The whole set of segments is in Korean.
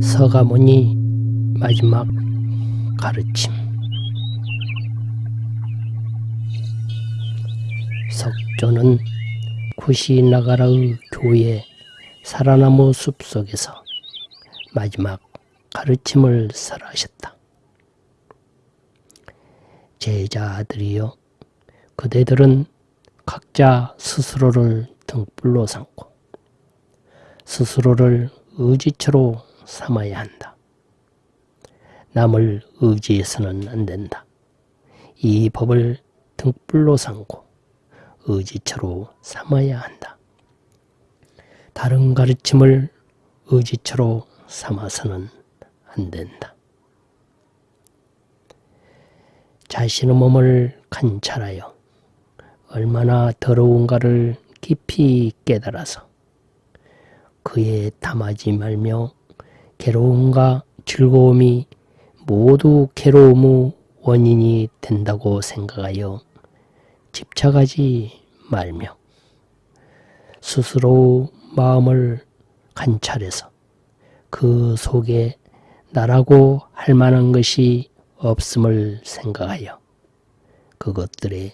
서가모니 마지막 가르침 석조는 구시나가라의 교회 살아나무 숲속에서 마지막 가르침을 설하셨다. 제자들이여 그대들은 각자 스스로를 등불로 삼고 스스로를 의지처로 삼아야 한다. 남을 의지해서는 안 된다. 이 법을 등불로 삼고 의지처로 삼아야 한다. 다른 가르침을 의지처로 삼아서는 안 된다. 자신의 몸을 관찰하여 얼마나 더러운가를 깊이 깨달아서 그에 담하지 말며 괴로움과 즐거움이 모두 괴로움의 원인이 된다고 생각하여 집착하지 말며 스스로 마음을 관찰해서 그 속에 나라고 할 만한 것이 없음을 생각하여 그것들에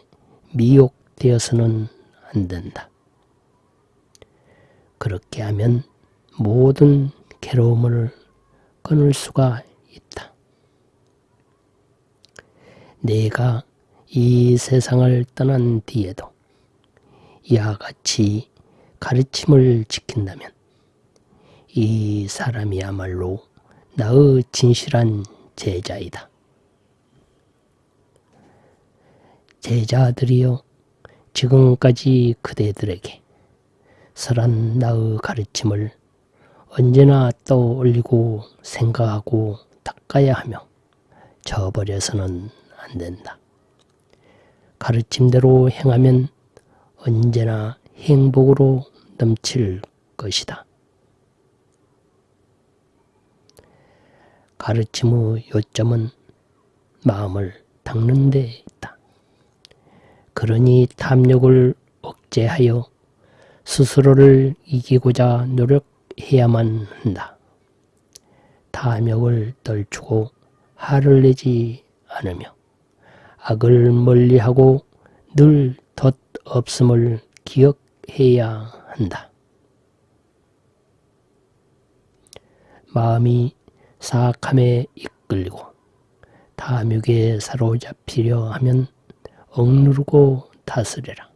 미혹되어서는 안 된다. 그렇게 하면 모든 괴로움을 끊을 수가 있다. 내가 이 세상을 떠난 뒤에도 이와 같이 가르침을 지킨다면 이 사람이야말로 나의 진실한 제자이다. 제자들이여 지금까지 그대들에게 설한 나의 가르침을 언제나 떠올리고 생각하고 닦아야 하며 저버려서는 안 된다. 가르침대로 행하면 언제나 행복으로 넘칠 것이다. 가르침의 요점은 마음을 닦는 데 있다. 그러니 탐욕을 억제하여 스스로를 이기고자 노력해야만 한다. 탐욕을 떨치고 화를 내지 않으며 악을 멀리하고 늘 덧없음을 기억해야 한다. 마음이 사악함에 이끌리고 탐욕에 사로잡히려 하면 억누르고 다스려라.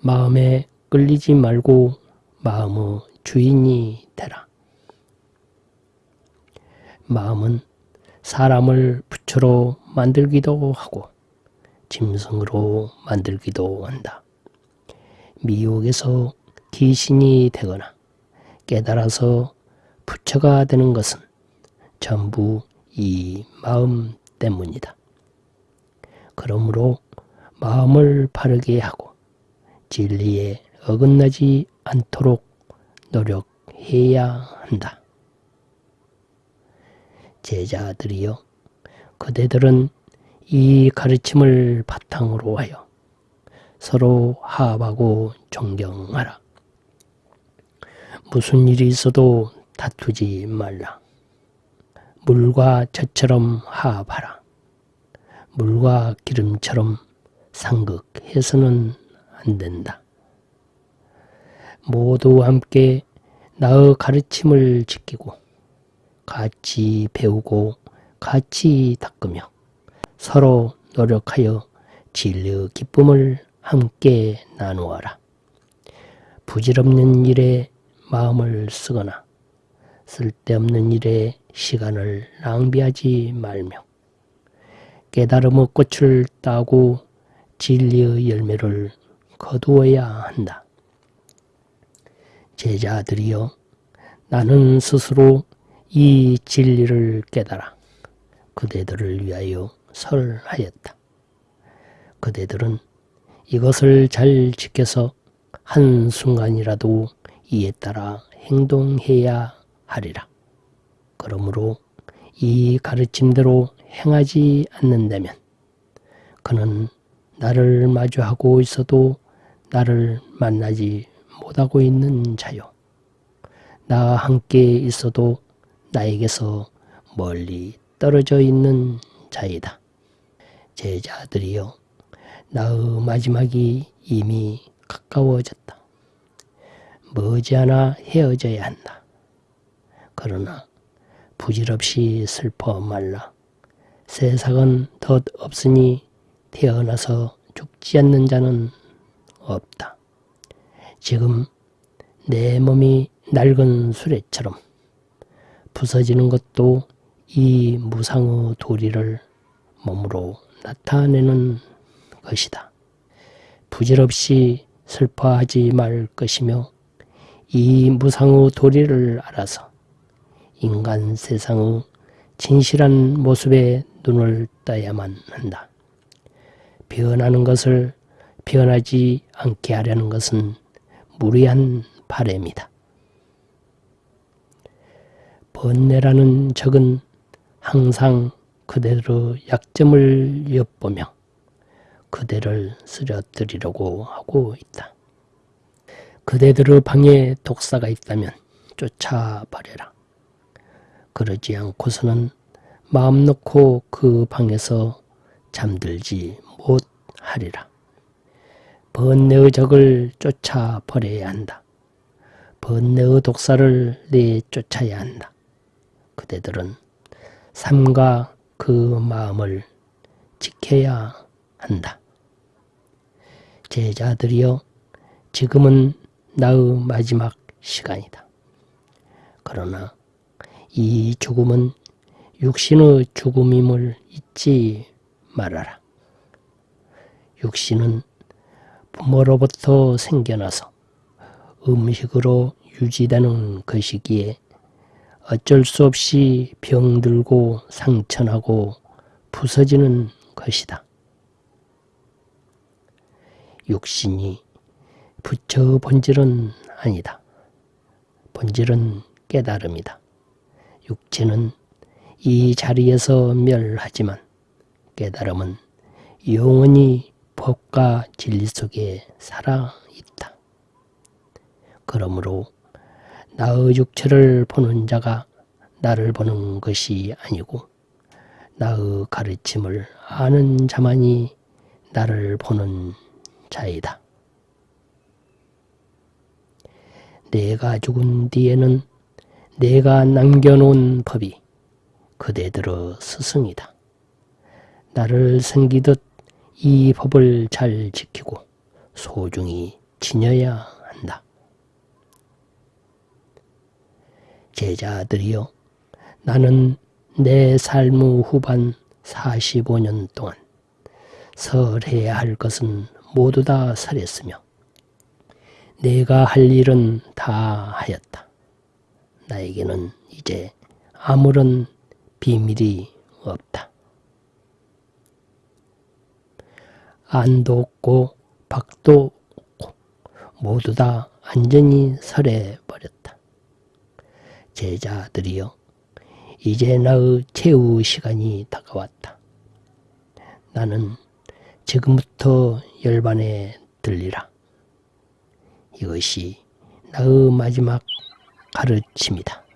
마음에 끌리지 말고 마음의 주인이 되라. 마음은 사람을 부처로 만들기도 하고 짐승으로 만들기도 한다. 미혹에서 귀신이 되거나 깨달아서 부처가 되는 것은 전부 이 마음 때문이다. 그러므로 마음을 바르게 하고 진리에 어긋나지 않도록 노력해야 한다. 제자들이여 그대들은 이 가르침을 바탕으로 하여 서로 화합하고 존경하라. 무슨 일이 있어도 다투지 말라. 물과 젖처럼 화합하라. 물과 기름처럼 상극해서는 안 된다. 모두 함께 나의 가르침을 지키고 같이 배우고 같이 닦으며 서로 노력하여 진리의 기쁨을 함께 나누어라. 부질없는 일에 마음을 쓰거나 쓸데없는 일에 시간을 낭비하지 말며 깨달음의 꽃을 따고 진리의 열매를 거두어야 한다. 제자들이여 나는 스스로 이 진리를 깨달아 그대들을 위하여 설하였다. 그대들은 이것을 잘 지켜서 한순간이라도 이에 따라 행동해야 하리라. 그러므로 이 가르침대로 행하지 않는다면 그는 나를 마주하고 있어도 나를 만나지 못하고 있는 자요. 나와 함께 있어도 나에게서 멀리 떨어져 있는 자이다. 제자들이여, 나의 마지막이 이미 가까워졌다. 머지않아 헤어져야 한다. 그러나 부질없이 슬퍼 말라. 세상은 덧 없으니 태어나서 죽지 않는 자는 없다. 지금 내 몸이 낡은 수레처럼 부서지는 것도 이 무상의 도리를 몸으로 나타내는 것이다. 부질없이 슬퍼하지 말 것이며 이 무상의 도리를 알아서 인간 세상의 진실한 모습에 눈을 떠야만 한다. 변하는 것을 변하지 않게 하려는 것은 무리한 바램이다. 번뇌라는 적은 항상 그대로 약점을 엿보며 그대를 쓰러뜨리려고 하고 있다. 그대들의 방에 독사가 있다면 쫓아버려라. 그러지 않고서는 마음 놓고 그 방에서 잠들지 못하리라. 번뇌의 적을 쫓아 버려야 한다. 번뇌의 독사를 내쫓아야 한다. 그대들은 삶과 그 마음을 지켜야 한다. 제자들이여, 지금은 나의 마지막 시간이다. 그러나 이 죽음은 육신의 죽음임을 잊지 말아라. 육신은 부모로부터 생겨나서 음식으로 유지되는 것이기에 어쩔 수 없이 병들고 상처나고 부서지는 것이다. 육신이 부처 본질은 아니다. 본질은 깨달음이다. 육체는 이 자리에서 멸하지만 깨달음은 영원히 법과 진리 속에 살아 있다. 그러므로 나의 육체를 보는 자가 나를 보는 것이 아니고 나의 가르침을 아는 자만이 나를 보는 자이다. 내가 죽은 뒤에는 내가 남겨놓은 법이 그대들의 스승이다. 나를 섬기듯 이 법을 잘 지키고 소중히 지녀야 한다. 제자들이여, 나는 내 삶의 후반 45년 동안 설해야 할 것은 모두 다 설했으며 내가 할 일은 다 하였다. 나에게는 이제 아무런 비밀이 없다. 안도 없고 박도 없고 모두 다 안전히 설해 버렸다. 제자들이여 이제 나의 최후 시간이 다가왔다. 나는 지금부터 열반에 들리라. 이것이 나의 마지막 가르침이다.